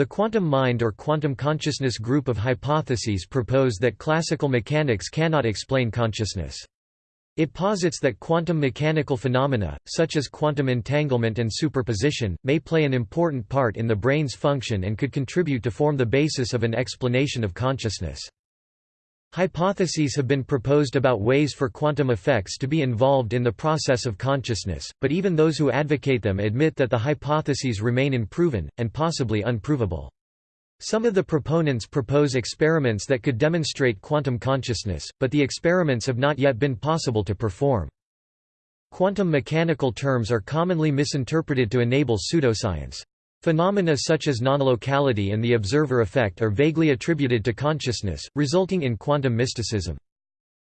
The quantum mind or quantum consciousness group of hypotheses propose that classical mechanics cannot explain consciousness. It posits that quantum mechanical phenomena, such as quantum entanglement and superposition, may play an important part in the brain's function and could contribute to form the basis of an explanation of consciousness. Hypotheses have been proposed about ways for quantum effects to be involved in the process of consciousness, but even those who advocate them admit that the hypotheses remain unproven, and possibly unprovable. Some of the proponents propose experiments that could demonstrate quantum consciousness, but the experiments have not yet been possible to perform. Quantum mechanical terms are commonly misinterpreted to enable pseudoscience. Phenomena such as non-locality and the observer effect are vaguely attributed to consciousness, resulting in quantum mysticism.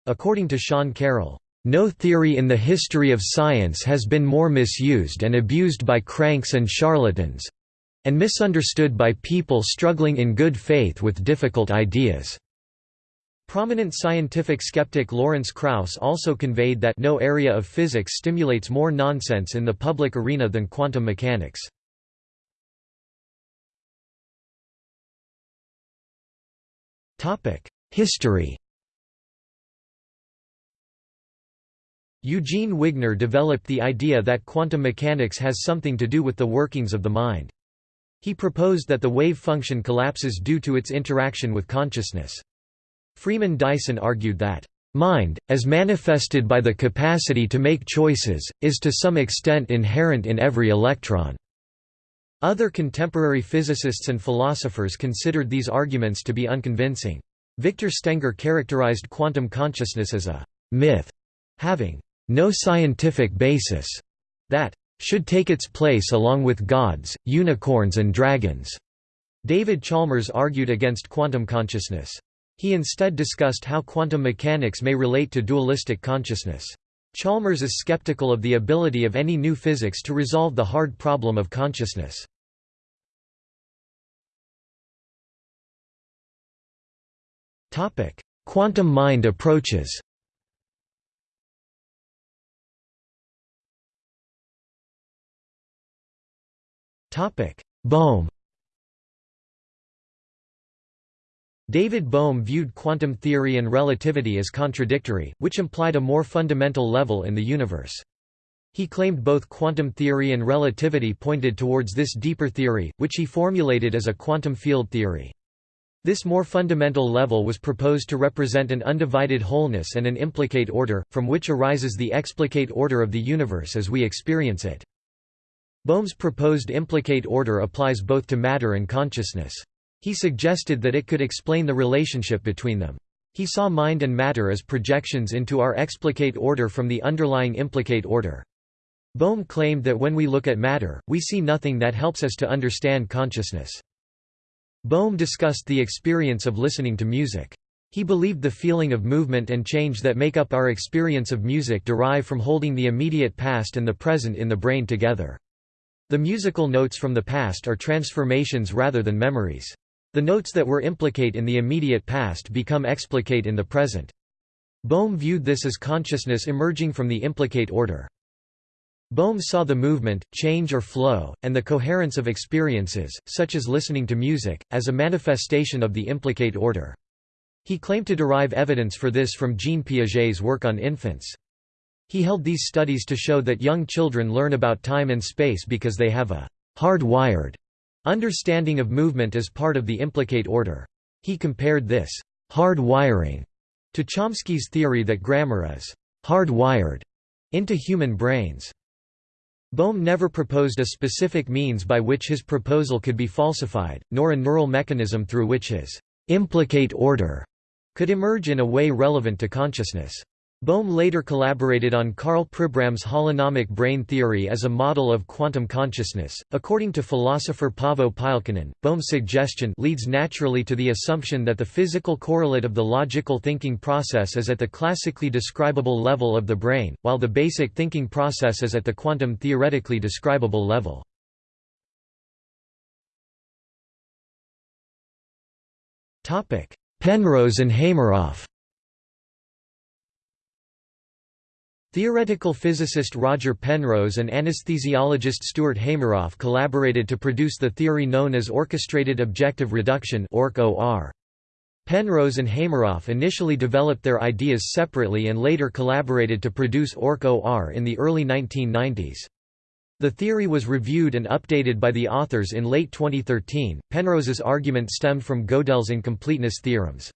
According to Sean Carroll, "...no theory in the history of science has been more misused and abused by cranks and charlatans—and misunderstood by people struggling in good faith with difficult ideas." Prominent scientific skeptic Lawrence Krauss also conveyed that no area of physics stimulates more nonsense in the public arena than quantum mechanics. History Eugene Wigner developed the idea that quantum mechanics has something to do with the workings of the mind. He proposed that the wave function collapses due to its interaction with consciousness. Freeman Dyson argued that, "...mind, as manifested by the capacity to make choices, is to some extent inherent in every electron." Other contemporary physicists and philosophers considered these arguments to be unconvincing. Victor Stenger characterized quantum consciousness as a myth, having no scientific basis, that should take its place along with gods, unicorns and dragons. David Chalmers argued against quantum consciousness. He instead discussed how quantum mechanics may relate to dualistic consciousness. Chalmers is skeptical of the ability of any new physics to resolve the hard problem of consciousness. Quantum mind approaches Bohm David Bohm viewed quantum theory and relativity as contradictory, which implied a more fundamental level in the universe. He claimed both quantum theory and relativity pointed towards this deeper theory, which he formulated as a quantum field theory. This more fundamental level was proposed to represent an undivided wholeness and an implicate order, from which arises the explicate order of the universe as we experience it. Bohm's proposed implicate order applies both to matter and consciousness. He suggested that it could explain the relationship between them. He saw mind and matter as projections into our explicate order from the underlying implicate order. Bohm claimed that when we look at matter, we see nothing that helps us to understand consciousness. Bohm discussed the experience of listening to music. He believed the feeling of movement and change that make up our experience of music derive from holding the immediate past and the present in the brain together. The musical notes from the past are transformations rather than memories. The notes that were implicate in the immediate past become explicate in the present. Bohm viewed this as consciousness emerging from the implicate order. Bohm saw the movement, change or flow, and the coherence of experiences, such as listening to music, as a manifestation of the implicate order. He claimed to derive evidence for this from Jean Piaget's work on infants. He held these studies to show that young children learn about time and space because they have a hard-wired Understanding of movement as part of the implicate order. He compared this hard wiring to Chomsky's theory that grammar is hard-wired into human brains. Bohm never proposed a specific means by which his proposal could be falsified, nor a neural mechanism through which his implicate order could emerge in a way relevant to consciousness. Bohm later collaborated on Karl Pribram's holonomic brain theory as a model of quantum consciousness. According to philosopher Paavo Pylkkänen, Bohm's suggestion leads naturally to the assumption that the physical correlate of the logical thinking process is at the classically describable level of the brain, while the basic thinking process is at the quantum theoretically describable level. Penrose and Hameroff Theoretical physicist Roger Penrose and anesthesiologist Stuart Hameroff collaborated to produce the theory known as orchestrated objective reduction Penrose and Hameroff initially developed their ideas separately and later collaborated to produce Orch-OR in the early 1990s. The theory was reviewed and updated by the authors in late 2013. Penrose's argument stemmed from Gödel's incompleteness theorems.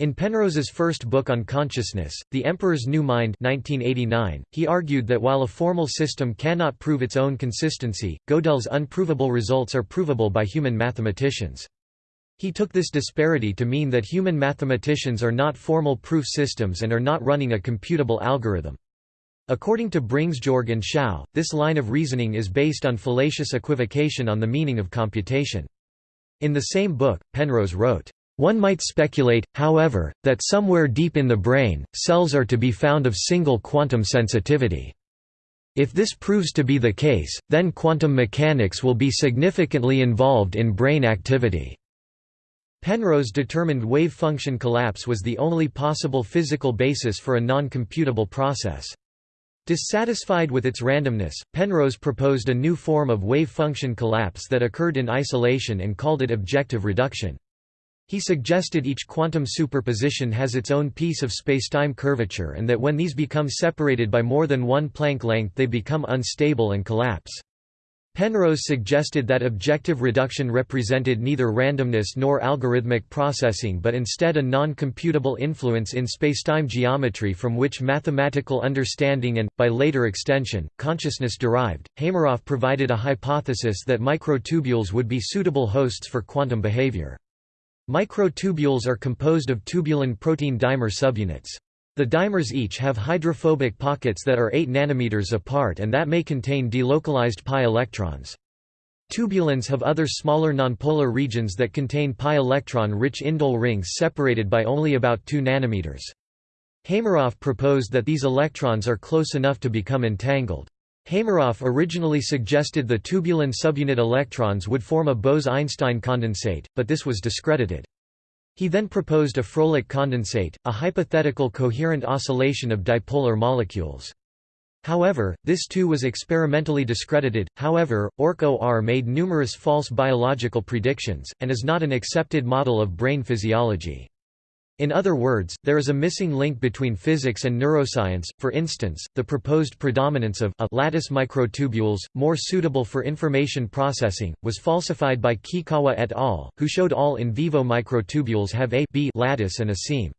In Penrose's first book on consciousness, The Emperor's New Mind 1989, he argued that while a formal system cannot prove its own consistency, Gödel's unprovable results are provable by human mathematicians. He took this disparity to mean that human mathematicians are not formal proof systems and are not running a computable algorithm. According to Bringsjord and Xiao, this line of reasoning is based on fallacious equivocation on the meaning of computation. In the same book, Penrose wrote, one might speculate, however, that somewhere deep in the brain, cells are to be found of single quantum sensitivity. If this proves to be the case, then quantum mechanics will be significantly involved in brain activity. Penrose determined wave function collapse was the only possible physical basis for a non-computable process. Dissatisfied with its randomness, Penrose proposed a new form of wave function collapse that occurred in isolation and called it objective reduction. He suggested each quantum superposition has its own piece of spacetime curvature and that when these become separated by more than one Planck length they become unstable and collapse. Penrose suggested that objective reduction represented neither randomness nor algorithmic processing but instead a non-computable influence in spacetime geometry from which mathematical understanding and, by later extension, consciousness derived. Hameroff provided a hypothesis that microtubules would be suitable hosts for quantum behavior. Microtubules are composed of tubulin protein dimer subunits. The dimers each have hydrophobic pockets that are 8 nanometers apart and that may contain delocalized pi electrons. Tubulins have other smaller nonpolar regions that contain pi electron-rich indole rings separated by only about 2 nanometers. Hameroff proposed that these electrons are close enough to become entangled. Hameroff originally suggested the tubulin subunit electrons would form a Bose–Einstein condensate, but this was discredited. He then proposed a Fröhlich condensate, a hypothetical coherent oscillation of dipolar molecules. However, this too was experimentally discredited. However, Orch-OR made numerous false biological predictions, and is not an accepted model of brain physiology. In other words, there is a missing link between physics and neuroscience, for instance, the proposed predominance of a lattice microtubules, more suitable for information processing, was falsified by Kikkawa et al., who showed all in vivo microtubules have a B lattice and a seam.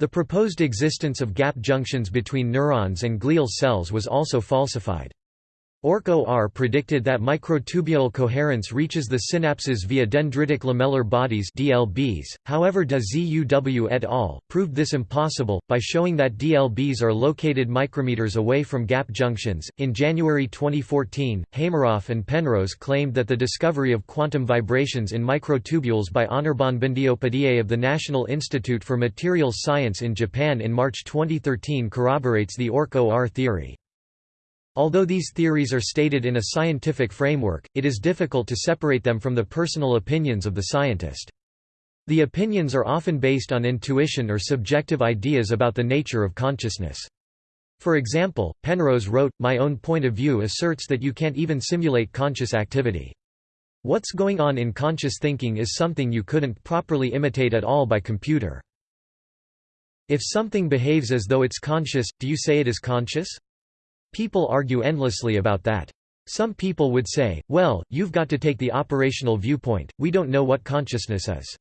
The proposed existence of gap junctions between neurons and glial cells was also falsified. Orch-OR predicted that microtubule coherence reaches the synapses via dendritic lamellar bodies DLBs. However, de Zeeuw et al. proved this impossible by showing that DLBs are located micrometers away from gap junctions. In January 2014, Hameroff and Penrose claimed that the discovery of quantum vibrations in microtubules by Anirban Bandyopadhyay of the National Institute for Materials Science in Japan in March 2013 corroborates the Orch-OR theory. Although these theories are stated in a scientific framework, it is difficult to separate them from the personal opinions of the scientist. The opinions are often based on intuition or subjective ideas about the nature of consciousness. For example, Penrose wrote, My own point of view asserts that you can't even simulate conscious activity. What's going on in conscious thinking is something you couldn't properly imitate at all by computer. If something behaves as though it's conscious, do you say it is conscious? People argue endlessly about that. Some people would say, well, you've got to take the operational viewpoint, we don't know what consciousness is.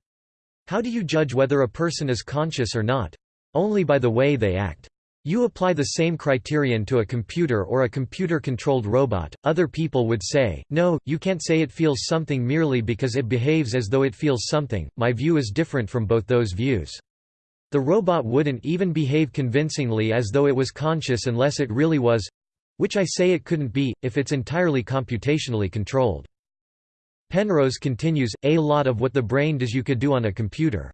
How do you judge whether a person is conscious or not? Only by the way they act. You apply the same criterion to a computer or a computer-controlled robot, other people would say, no, you can't say it feels something merely because it behaves as though it feels something, my view is different from both those views. The robot wouldn't even behave convincingly as though it was conscious unless it really was which I say it couldn't be, if it's entirely computationally controlled. Penrose continues, a lot of what the brain does you could do on a computer.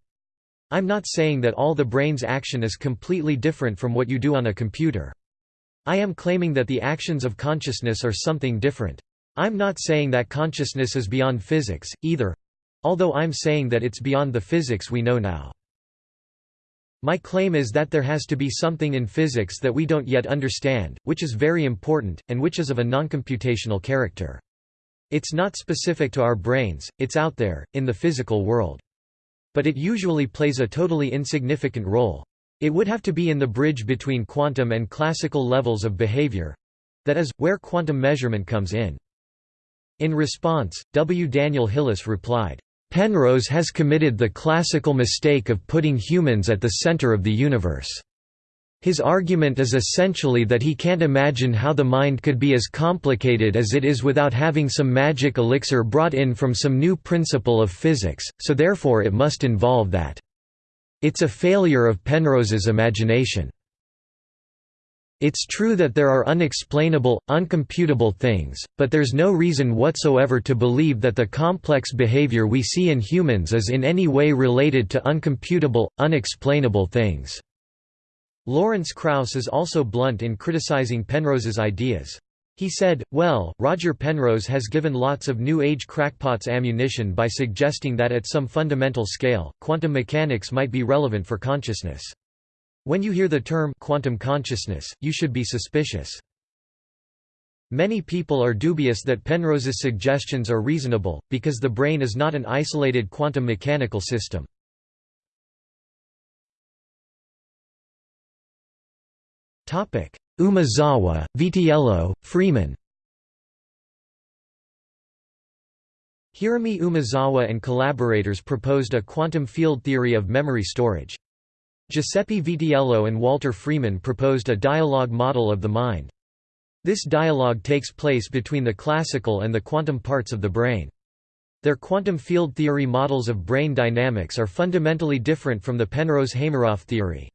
I'm not saying that all the brain's action is completely different from what you do on a computer. I am claiming that the actions of consciousness are something different. I'm not saying that consciousness is beyond physics, either although I'm saying that it's beyond the physics we know now. My claim is that there has to be something in physics that we don't yet understand, which is very important, and which is of a non-computational character. It's not specific to our brains, it's out there, in the physical world. But it usually plays a totally insignificant role. It would have to be in the bridge between quantum and classical levels of behavior—that is, where quantum measurement comes in. In response, W. Daniel Hillis replied, Penrose has committed the classical mistake of putting humans at the center of the universe. His argument is essentially that he can't imagine how the mind could be as complicated as it is without having some magic elixir brought in from some new principle of physics, so therefore it must involve that. It's a failure of Penrose's imagination. It's true that there are unexplainable, uncomputable things, but there's no reason whatsoever to believe that the complex behavior we see in humans is in any way related to uncomputable, unexplainable things. Lawrence Krauss is also blunt in criticizing Penrose's ideas. He said, well, Roger Penrose has given lots of New Age crackpots ammunition by suggesting that at some fundamental scale, quantum mechanics might be relevant for consciousness. When you hear the term quantum consciousness, you should be suspicious. Many people are dubious that Penrose's suggestions are reasonable, because the brain is not an isolated quantum mechanical system. Umezawa, Vitiello, Freeman Hiroomi Umezawa and collaborators proposed a quantum field theory of memory storage. Giuseppe Vitiello and Walter Freeman proposed a dialogue model of the mind. This dialogue takes place between the classical and the quantum parts of the brain. Their quantum field theory models of brain dynamics are fundamentally different from the Penrose-Hameroff theory.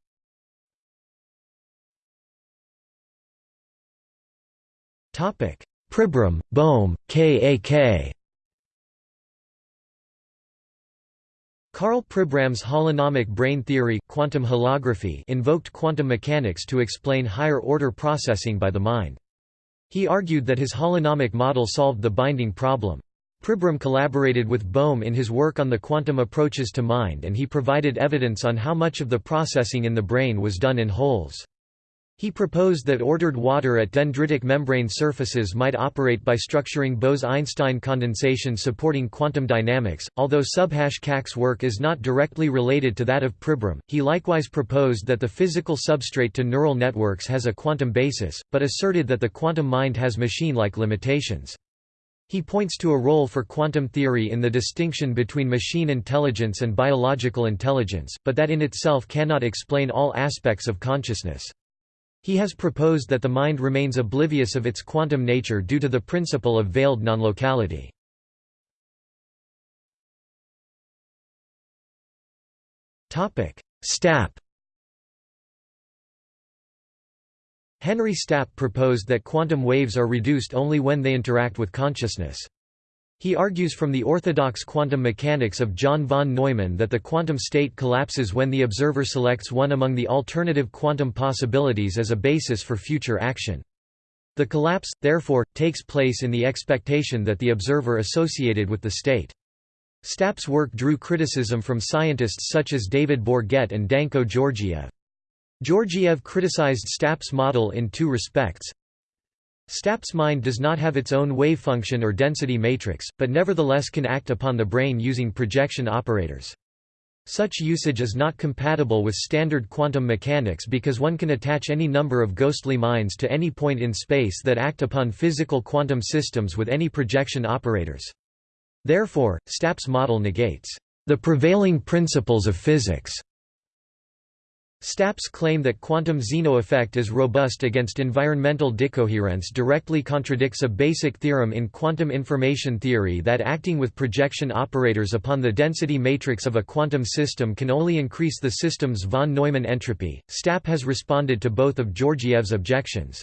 Pribram, Bohm, Kak Karl Pribram's holonomic brain theory quantum holography invoked quantum mechanics to explain higher-order processing by the mind. He argued that his holonomic model solved the binding problem. Pribram collaborated with Bohm in his work on the quantum approaches to mind and he provided evidence on how much of the processing in the brain was done in wholes. He proposed that ordered water at dendritic membrane surfaces might operate by structuring Bose–Einstein condensation supporting quantum dynamics. Although Subhash-Kak's work is not directly related to that of Pribram, he likewise proposed that the physical substrate to neural networks has a quantum basis, but asserted that the quantum mind has machine-like limitations. He points to a role for quantum theory in the distinction between machine intelligence and biological intelligence, but that in itself cannot explain all aspects of consciousness. He has proposed that the mind remains oblivious of its quantum nature due to the principle of veiled nonlocality. Stapp Henry Stapp proposed that quantum waves are reduced only when they interact with consciousness. He argues from the orthodox quantum mechanics of John von Neumann that the quantum state collapses when the observer selects one among the alternative quantum possibilities as a basis for future action. The collapse, therefore, takes place in the expectation that the observer associated with the state. Stapp's work drew criticism from scientists such as David Bourget and Danko Georgiev. Georgiev criticized Stapp's model in two respects. Stapp's mind does not have its own wave function or density matrix, but nevertheless can act upon the brain using projection operators. Such usage is not compatible with standard quantum mechanics because one can attach any number of ghostly minds to any point in space that act upon physical quantum systems with any projection operators. Therefore, Stapp's model negates the prevailing principles of physics Stapp's claim that quantum Zeno effect is robust against environmental decoherence directly contradicts a basic theorem in quantum information theory that acting with projection operators upon the density matrix of a quantum system can only increase the system's von Neumann entropy. Stapp has responded to both of Georgiev's objections.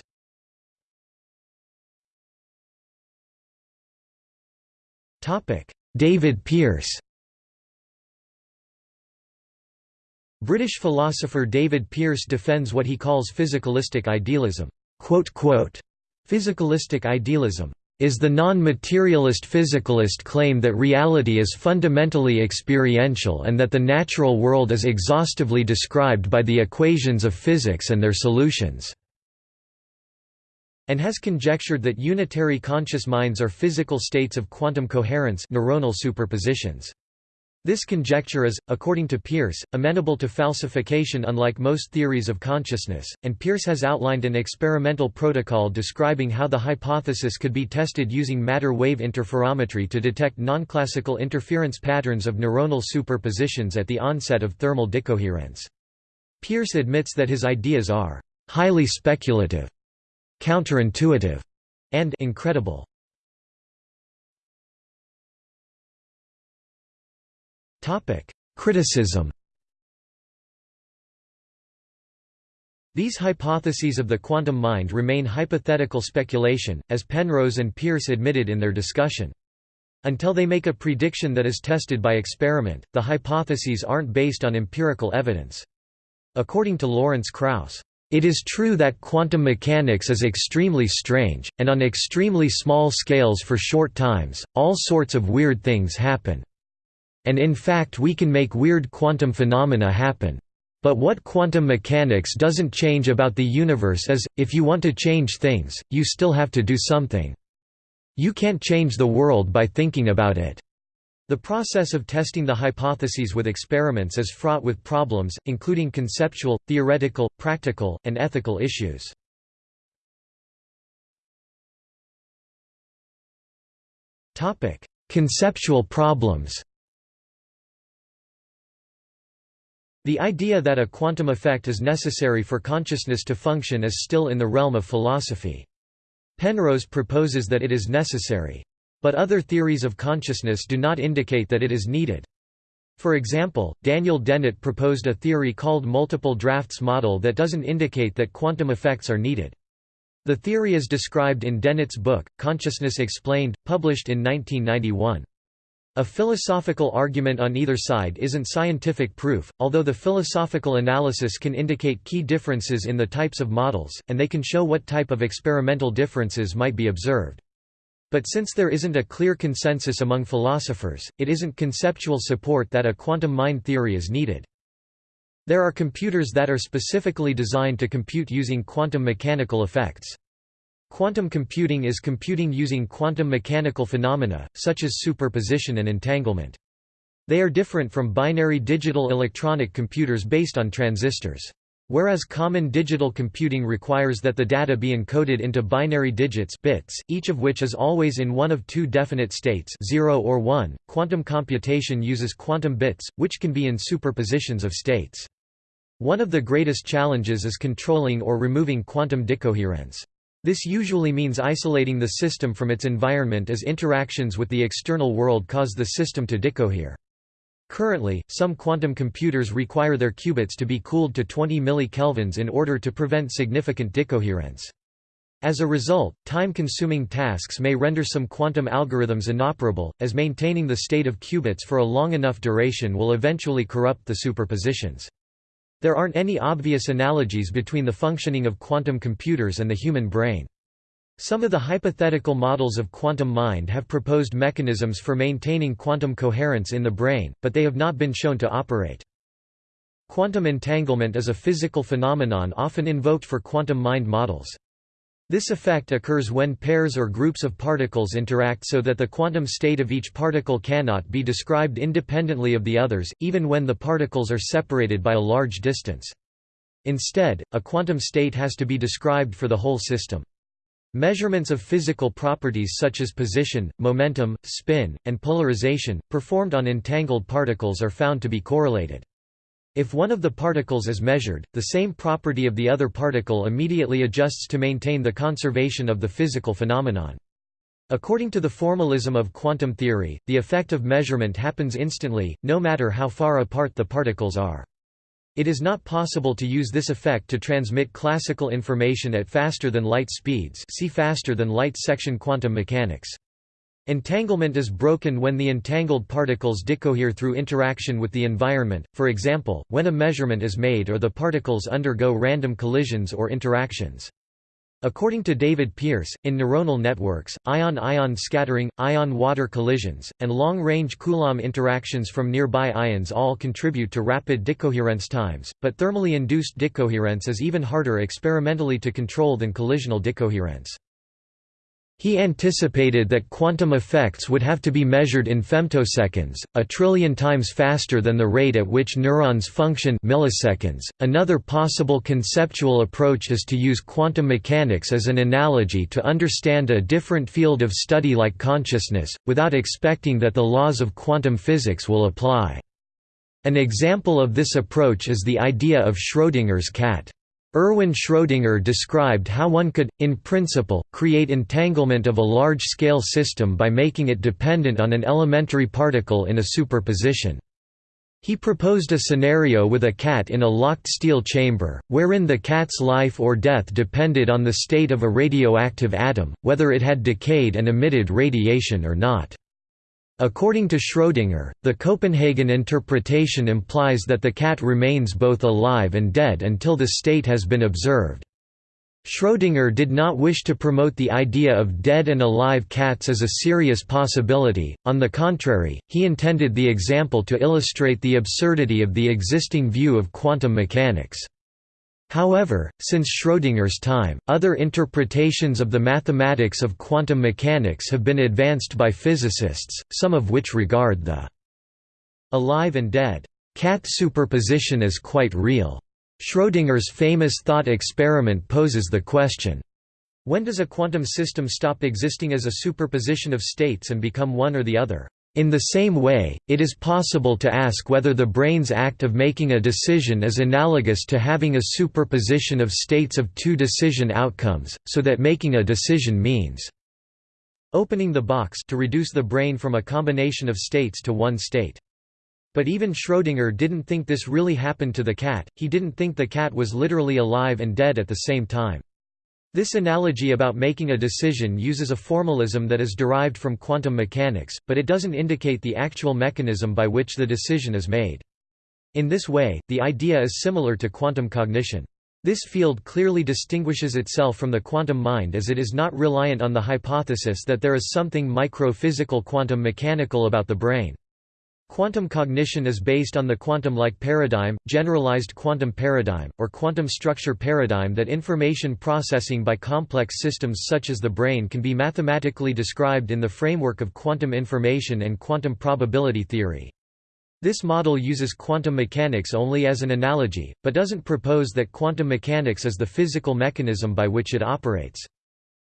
David Pearce British philosopher David Pearce defends what he calls physicalistic idealism. Physicalistic idealism is the non-materialist physicalist claim that reality is fundamentally experiential and that the natural world is exhaustively described by the equations of physics and their solutions and has conjectured that unitary conscious minds are physical states of quantum coherence neuronal superpositions. This conjecture is, according to Pearce, amenable to falsification unlike most theories of consciousness, and Pearce has outlined an experimental protocol describing how the hypothesis could be tested using matter wave interferometry to detect non-classical interference patterns of neuronal superpositions at the onset of thermal decoherence. Pearce admits that his ideas are highly speculative counterintuitive, and incredible. Criticism. These hypotheses of the quantum mind remain hypothetical speculation, as Penrose and Pearce admitted in their discussion. Until they make a prediction that is tested by experiment, the hypotheses aren't based on empirical evidence. According to Lawrence Krauss, it is true that quantum mechanics is extremely strange, and on extremely small scales for short times, all sorts of weird things happen. And in fact we can make weird quantum phenomena happen. But what quantum mechanics doesn't change about the universe is, if you want to change things, you still have to do something. You can't change the world by thinking about it. The process of testing the hypotheses with experiments is fraught with problems, including conceptual, theoretical, practical, and ethical issues. Conceptual problems The idea that a quantum effect is necessary for consciousness to function is still in the realm of philosophy. Penrose proposes that it is necessary. But other theories of consciousness do not indicate that it is needed. For example, Daniel Dennett proposed a theory called multiple drafts model that doesn't indicate that quantum effects are needed. The theory is described in Dennett's book, Consciousness Explained, published in 1991. A philosophical argument on either side isn't scientific proof, although the philosophical analysis can indicate key differences in the types of models, and they can show what type of experimental differences might be observed. But since there isn't a clear consensus among philosophers, it isn't conceptual support that a quantum mind theory is needed. There are computers that are specifically designed to compute using quantum mechanical effects. Quantum computing is computing using quantum mechanical phenomena, such as superposition and entanglement. They are different from binary digital electronic computers based on transistors. Whereas common digital computing requires that the data be encoded into binary digits bits, each of which is always in one of two definite states 0 or 1, quantum computation uses quantum bits, which can be in superpositions of states. One of the greatest challenges is controlling or removing quantum decoherence. This usually means isolating the system from its environment as interactions with the external world cause the system to decohere. Currently, some quantum computers require their qubits to be cooled to 20 millikelvins in order to prevent significant decoherence. As a result, time-consuming tasks may render some quantum algorithms inoperable, as maintaining the state of qubits for a long enough duration will eventually corrupt the superpositions. There aren't any obvious analogies between the functioning of quantum computers and the human brain. Some of the hypothetical models of quantum mind have proposed mechanisms for maintaining quantum coherence in the brain, but they have not been shown to operate. Quantum entanglement is a physical phenomenon often invoked for quantum mind models. This effect occurs when pairs or groups of particles interact so that the quantum state of each particle cannot be described independently of the others, even when the particles are separated by a large distance. Instead, a quantum state has to be described for the whole system. Measurements of physical properties such as position, momentum, spin, and polarization, performed on entangled particles are found to be correlated. If one of the particles is measured, the same property of the other particle immediately adjusts to maintain the conservation of the physical phenomenon. According to the formalism of quantum theory, the effect of measurement happens instantly, no matter how far apart the particles are. It is not possible to use this effect to transmit classical information at faster than light speeds see faster than light section quantum mechanics. Entanglement is broken when the entangled particles decohere through interaction with the environment, for example, when a measurement is made or the particles undergo random collisions or interactions. According to David Pearce, in neuronal networks, ion-ion scattering, ion-water collisions, and long-range Coulomb interactions from nearby ions all contribute to rapid decoherence times, but thermally induced decoherence is even harder experimentally to control than collisional decoherence. He anticipated that quantum effects would have to be measured in femtoseconds, a trillion times faster than the rate at which neurons function milliseconds. .Another possible conceptual approach is to use quantum mechanics as an analogy to understand a different field of study like consciousness, without expecting that the laws of quantum physics will apply. An example of this approach is the idea of Schrödinger's cat. Erwin Schrödinger described how one could, in principle, create entanglement of a large-scale system by making it dependent on an elementary particle in a superposition. He proposed a scenario with a cat in a locked steel chamber, wherein the cat's life or death depended on the state of a radioactive atom, whether it had decayed and emitted radiation or not. According to Schrödinger, the Copenhagen interpretation implies that the cat remains both alive and dead until the state has been observed. Schrödinger did not wish to promote the idea of dead and alive cats as a serious possibility, on the contrary, he intended the example to illustrate the absurdity of the existing view of quantum mechanics. However, since Schrödinger's time, other interpretations of the mathematics of quantum mechanics have been advanced by physicists, some of which regard the alive and dead cat superposition as quite real. Schrödinger's famous thought experiment poses the question, when does a quantum system stop existing as a superposition of states and become one or the other? In the same way, it is possible to ask whether the brain's act of making a decision is analogous to having a superposition of states of two decision outcomes, so that making a decision means opening the box to reduce the brain from a combination of states to one state. But even Schrödinger didn't think this really happened to the cat, he didn't think the cat was literally alive and dead at the same time. This analogy about making a decision uses a formalism that is derived from quantum mechanics, but it doesn't indicate the actual mechanism by which the decision is made. In this way, the idea is similar to quantum cognition. This field clearly distinguishes itself from the quantum mind as it is not reliant on the hypothesis that there is something micro-physical quantum mechanical about the brain. Quantum cognition is based on the quantum-like paradigm, generalized quantum paradigm, or quantum structure paradigm that information processing by complex systems such as the brain can be mathematically described in the framework of quantum information and quantum probability theory. This model uses quantum mechanics only as an analogy, but doesn't propose that quantum mechanics is the physical mechanism by which it operates.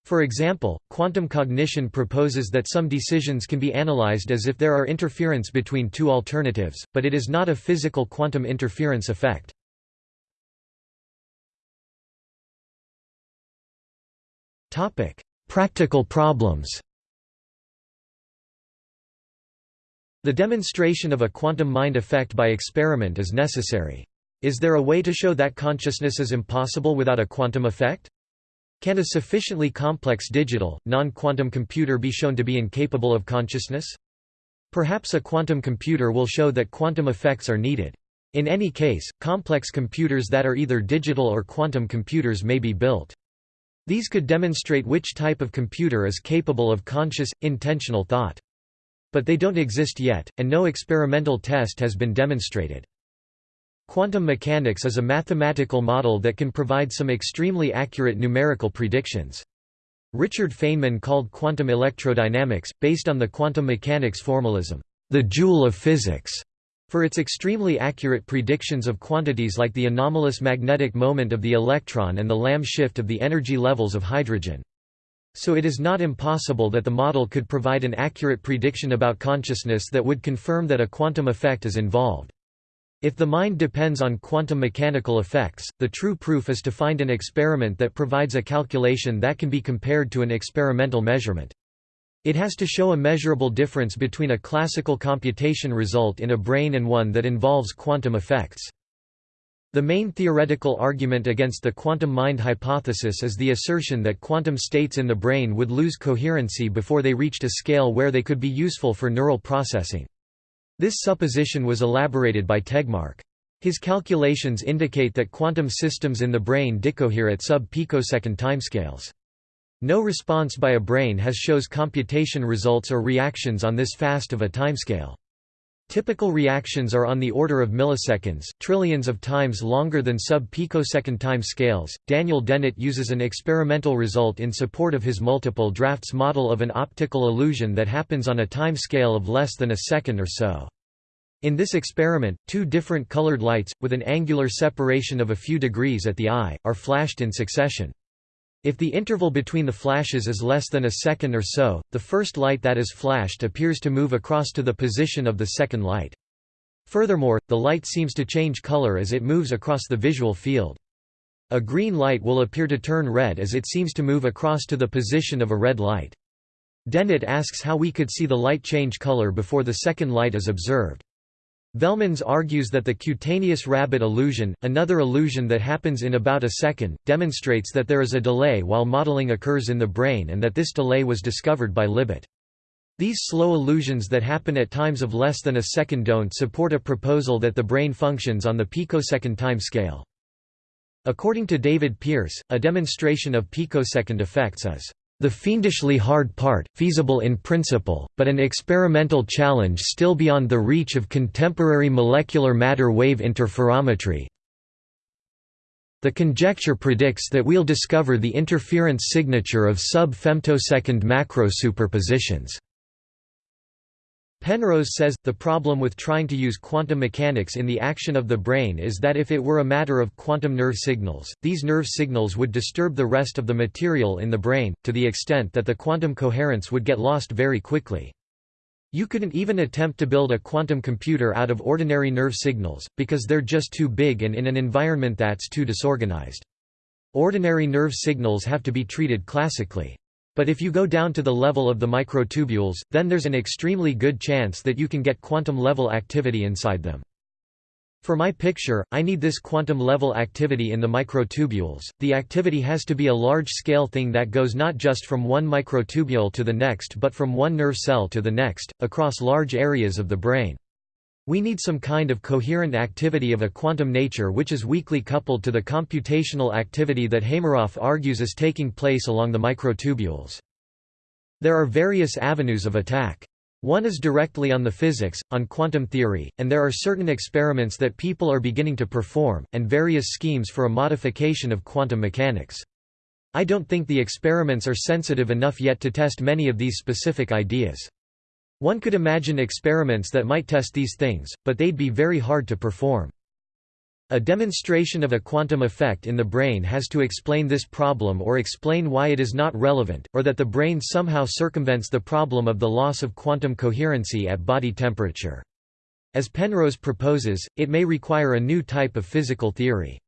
For example, quantum cognition proposes that some decisions can be analyzed as if there are interference between two alternatives, but it is not a physical quantum interference effect. Practical problems The demonstration of a quantum mind effect by experiment is necessary. Is there a way to show that consciousness is impossible without a quantum effect? Can a sufficiently complex digital, non-quantum computer be shown to be incapable of consciousness? Perhaps a quantum computer will show that quantum effects are needed. In any case, complex computers that are either digital or quantum computers may be built. These could demonstrate which type of computer is capable of conscious, intentional thought. But they don't exist yet, and no experimental test has been demonstrated. Quantum mechanics is a mathematical model that can provide some extremely accurate numerical predictions. Richard Feynman called quantum electrodynamics, based on the quantum mechanics formalism, the jewel of physics, for its extremely accurate predictions of quantities like the anomalous magnetic moment of the electron and the Lamb shift of the energy levels of hydrogen. So it is not impossible that the model could provide an accurate prediction about consciousness that would confirm that a quantum effect is involved. If the mind depends on quantum mechanical effects, the true proof is to find an experiment that provides a calculation that can be compared to an experimental measurement. It has to show a measurable difference between a classical computation result in a brain and one that involves quantum effects. The main theoretical argument against the quantum mind hypothesis is the assertion that quantum states in the brain would lose coherency before they reached a scale where they could be useful for neural processing. This supposition was elaborated by Tegmark. His calculations indicate that quantum systems in the brain decohere at sub-picosecond timescales. No response by a brain has shows computation results or reactions on this fast of a timescale. Typical reactions are on the order of milliseconds, trillions of times longer than sub-picosecond time scales. Daniel Dennett uses an experimental result in support of his multiple drafts model of an optical illusion that happens on a time scale of less than a second or so. In this experiment, two different colored lights, with an angular separation of a few degrees at the eye, are flashed in succession. If the interval between the flashes is less than a second or so, the first light that is flashed appears to move across to the position of the second light. Furthermore, the light seems to change color as it moves across the visual field. A green light will appear to turn red as it seems to move across to the position of a red light. Dennett asks how we could see the light change color before the second light is observed. Velmans argues that the cutaneous rabbit illusion, another illusion that happens in about a second, demonstrates that there is a delay while modeling occurs in the brain and that this delay was discovered by Libet. These slow illusions that happen at times of less than a second don't support a proposal that the brain functions on the picosecond time scale. According to David Pearce, a demonstration of picosecond effects is the fiendishly hard part, feasible in principle, but an experimental challenge still beyond the reach of contemporary molecular matter wave interferometry. The conjecture predicts that we'll discover the interference signature of sub-femtosecond macro superpositions. Penrose says, the problem with trying to use quantum mechanics in the action of the brain is that if it were a matter of quantum nerve signals, these nerve signals would disturb the rest of the material in the brain, to the extent that the quantum coherence would get lost very quickly. You couldn't even attempt to build a quantum computer out of ordinary nerve signals, because they're just too big and in an environment that's too disorganized. Ordinary nerve signals have to be treated classically. But if you go down to the level of the microtubules, then there's an extremely good chance that you can get quantum-level activity inside them. For my picture, I need this quantum-level activity in the microtubules. The activity has to be a large-scale thing that goes not just from one microtubule to the next but from one nerve cell to the next, across large areas of the brain. We need some kind of coherent activity of a quantum nature which is weakly coupled to the computational activity that Hameroff argues is taking place along the microtubules. There are various avenues of attack. One is directly on the physics, on quantum theory, and there are certain experiments that people are beginning to perform, and various schemes for a modification of quantum mechanics. I don't think the experiments are sensitive enough yet to test many of these specific ideas. One could imagine experiments that might test these things, but they'd be very hard to perform. A demonstration of a quantum effect in the brain has to explain this problem or explain why it is not relevant, or that the brain somehow circumvents the problem of the loss of quantum coherency at body temperature. As Penrose proposes, it may require a new type of physical theory.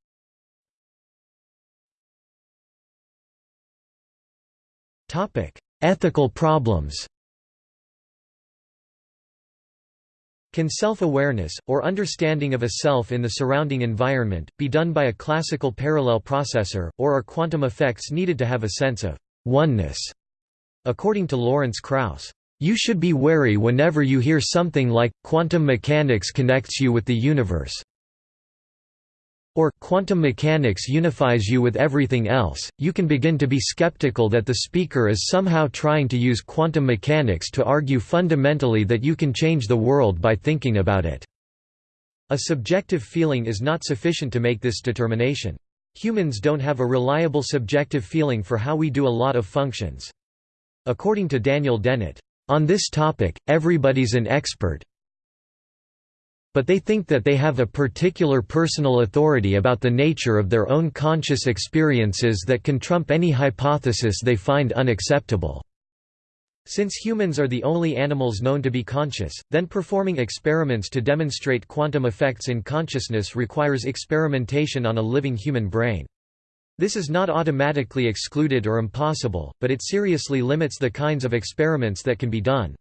Ethical problems Can self-awareness, or understanding of a self in the surrounding environment, be done by a classical parallel processor, or are quantum effects needed to have a sense of oneness? According to Lawrence Krauss, "...you should be wary whenever you hear something like, quantum mechanics connects you with the universe or quantum mechanics unifies you with everything else, you can begin to be skeptical that the speaker is somehow trying to use quantum mechanics to argue fundamentally that you can change the world by thinking about it. A subjective feeling is not sufficient to make this determination. Humans don't have a reliable subjective feeling for how we do a lot of functions. According to Daniel Dennett, on this topic, everybody's an expert, but they think that they have a particular personal authority about the nature of their own conscious experiences that can trump any hypothesis they find unacceptable. Since humans are the only animals known to be conscious, then performing experiments to demonstrate quantum effects in consciousness requires experimentation on a living human brain. This is not automatically excluded or impossible, but it seriously limits the kinds of experiments that can be done.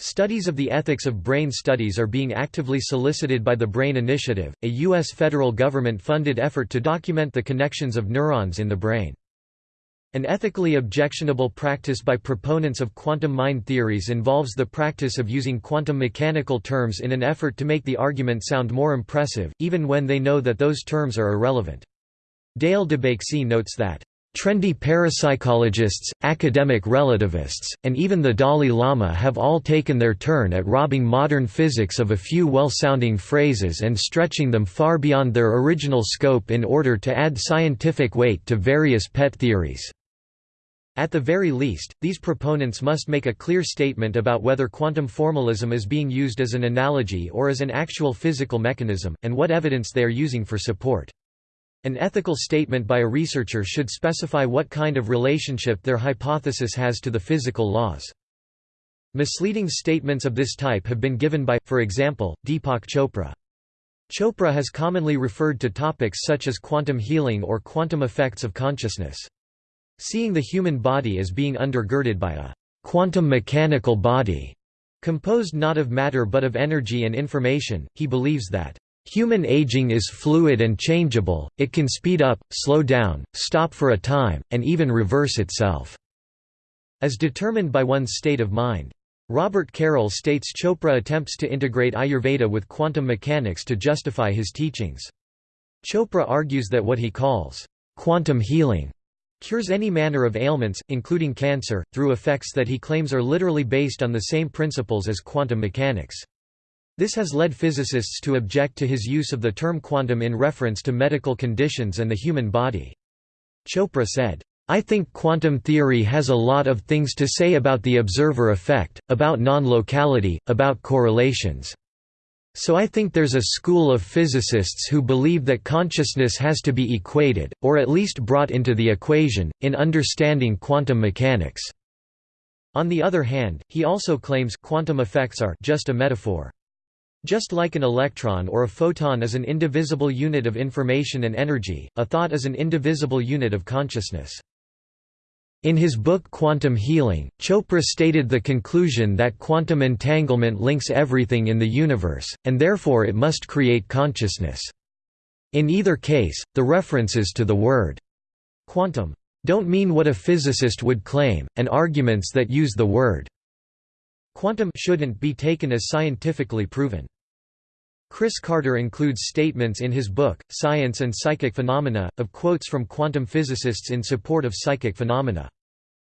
Studies of the ethics of brain studies are being actively solicited by the Brain Initiative, a U.S. federal government-funded effort to document the connections of neurons in the brain. An ethically objectionable practice by proponents of quantum mind theories involves the practice of using quantum mechanical terms in an effort to make the argument sound more impressive, even when they know that those terms are irrelevant. Dale DeBakcsy notes that, Trendy parapsychologists, academic relativists, and even the Dalai Lama have all taken their turn at robbing modern physics of a few well-sounding phrases and stretching them far beyond their original scope in order to add scientific weight to various pet theories. At the very least, these proponents must make a clear statement about whether quantum formalism is being used as an analogy or as an actual physical mechanism, and what evidence they are using for support. An ethical statement by a researcher should specify what kind of relationship their hypothesis has to the physical laws. Misleading statements of this type have been given by, for example, Deepak Chopra. Chopra has commonly referred to topics such as quantum healing or quantum effects of consciousness. Seeing the human body as being undergirded by a quantum mechanical body, composed not of matter but of energy and information, he believes that Human aging is fluid and changeable, it can speed up, slow down, stop for a time, and even reverse itself, as determined by one's state of mind. Robert Carroll states Chopra attempts to integrate Ayurveda with quantum mechanics to justify his teachings. Chopra argues that what he calls quantum healing cures any manner of ailments, including cancer, through effects that he claims are literally based on the same principles as quantum mechanics. This has led physicists to object to his use of the term quantum in reference to medical conditions and the human body. Chopra said, I think quantum theory has a lot of things to say about the observer effect, about non-locality, about correlations. So I think there's a school of physicists who believe that consciousness has to be equated, or at least brought into the equation, in understanding quantum mechanics. On the other hand, he also claims quantum effects are just a metaphor. Just like an electron or a photon is an indivisible unit of information and energy, a thought is an indivisible unit of consciousness. In his book Quantum Healing, Chopra stated the conclusion that quantum entanglement links everything in the universe, and therefore it must create consciousness. In either case, the references to the word quantum don't mean what a physicist would claim, and arguments that use the word quantum shouldn't be taken as scientifically proven. Chris Carter includes statements in his book, Science and Psychic Phenomena, of quotes from quantum physicists in support of psychic phenomena.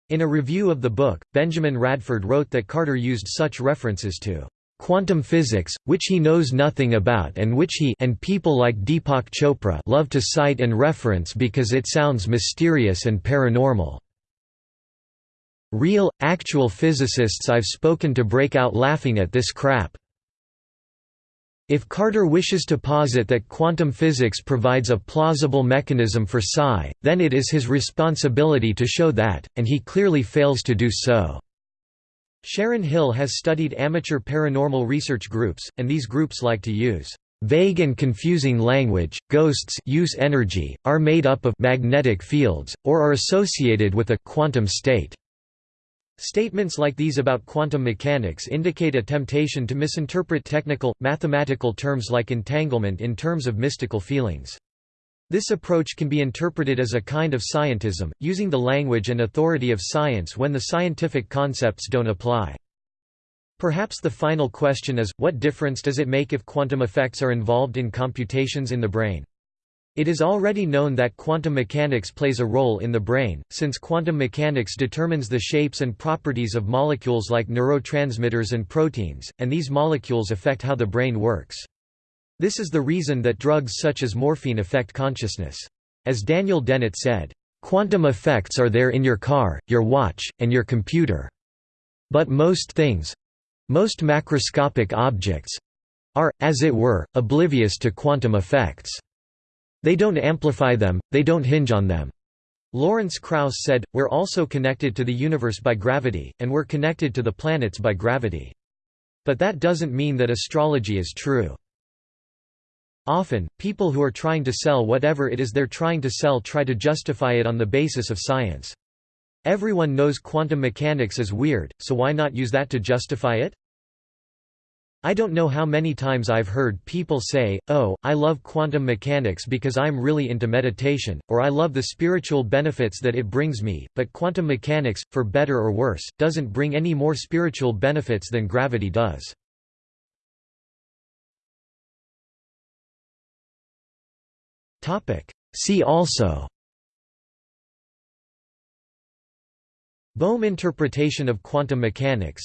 In a review of the book, Benjamin Radford wrote that Carter used such references to quantum physics, which he knows nothing about and which he and people like Deepak Chopra love to cite and reference because it sounds mysterious and paranormal. Real, actual physicists I've spoken to break out laughing at this crap. If Carter wishes to posit that quantum physics provides a plausible mechanism for psi, then it is his responsibility to show that, and he clearly fails to do so. Sharon Hill has studied amateur paranormal research groups, and these groups like to use vague and confusing language. Ghosts use energy, are made up of magnetic fields, or are associated with a quantum state. Statements like these about quantum mechanics indicate a temptation to misinterpret technical, mathematical terms like entanglement in terms of mystical feelings. This approach can be interpreted as a kind of scientism, using the language and authority of science when the scientific concepts don't apply. Perhaps the final question is, what difference does it make if quantum effects are involved in computations in the brain? It is already known that quantum mechanics plays a role in the brain, since quantum mechanics determines the shapes and properties of molecules like neurotransmitters and proteins, and these molecules affect how the brain works. This is the reason that drugs such as morphine affect consciousness. As Daniel Dennett said, "...quantum effects are there in your car, your watch, and your computer. But most things—most macroscopic objects—are, as it were, oblivious to quantum effects." They don't amplify them, they don't hinge on them. Lawrence Krauss said, We're also connected to the universe by gravity, and we're connected to the planets by gravity. But that doesn't mean that astrology is true. Often, people who are trying to sell whatever it is they're trying to sell try to justify it on the basis of science. Everyone knows quantum mechanics is weird, so why not use that to justify it? I don't know how many times I've heard people say, oh, I love quantum mechanics because I'm really into meditation, or I love the spiritual benefits that it brings me, but quantum mechanics, for better or worse, doesn't bring any more spiritual benefits than gravity does. See also. Bohm interpretation of quantum mechanics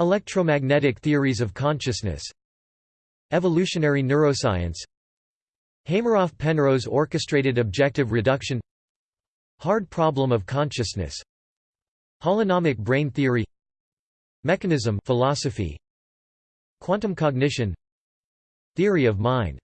Electromagnetic theories of consciousness. Evolutionary neuroscience. Hameroff-Penrose orchestrated objective reduction. Hard problem of consciousness. Holonomic brain theory. Mechanism philosophy. Quantum cognition. Theory of mind